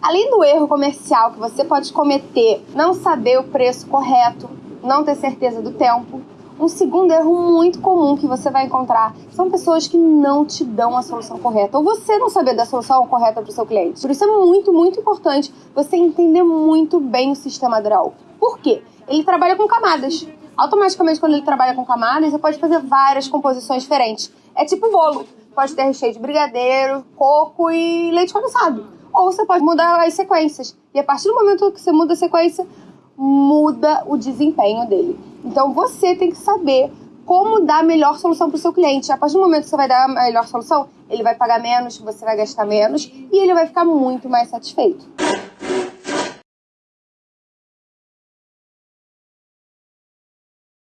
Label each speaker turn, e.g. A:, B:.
A: Além do erro comercial que você pode cometer, não saber o preço correto, não ter certeza do tempo, um segundo erro muito comum que você vai encontrar são pessoas que não te dão a solução correta ou você não saber da solução correta para o seu cliente. Por isso é muito, muito importante você entender muito bem o sistema Draw. Por quê? Ele trabalha com camadas. Automaticamente, quando ele trabalha com camadas, você pode fazer várias composições diferentes. É tipo bolo. Pode ter recheio de brigadeiro, coco e leite condensado. Ou você pode mudar as sequências. E a partir do momento que você muda a sequência, muda o desempenho dele. Então você tem que saber como dar a melhor solução para o seu cliente. A partir do momento que você vai dar a melhor solução, ele vai pagar menos, você vai gastar menos e ele vai ficar muito mais satisfeito.